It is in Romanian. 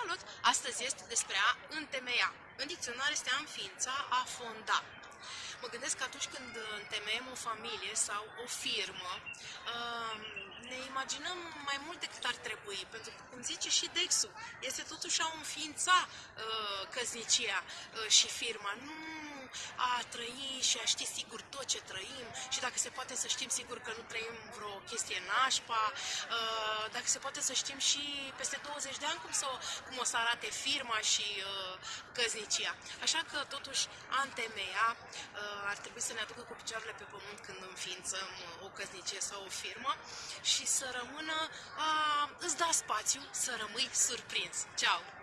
Salut! Astăzi este despre a întemeia. În dicționar este a înființa, a fonda. Mă gândesc că atunci când întemeiem o familie sau o firmă, um, ne imaginăm mai mult decât ar trebui, pentru că, cum zice și Dexul, este totuși a înființa uh, căznicia uh, și firma. Nu a trăi și a ști sigur tot ce trăim și dacă se poate să știm sigur că nu trăim vreo chestie nașpa, uh, dacă se poate să știm și peste 20 de ani cum, să, cum o să arate firma și uh, căznicia. Așa că totuși a întemeia uh, ar trebui să ne aducă cu picioarele pe pământ când înființăm o căznicie sau o firmă și să rămână a îți da spațiu să rămâi surprins. Ceau!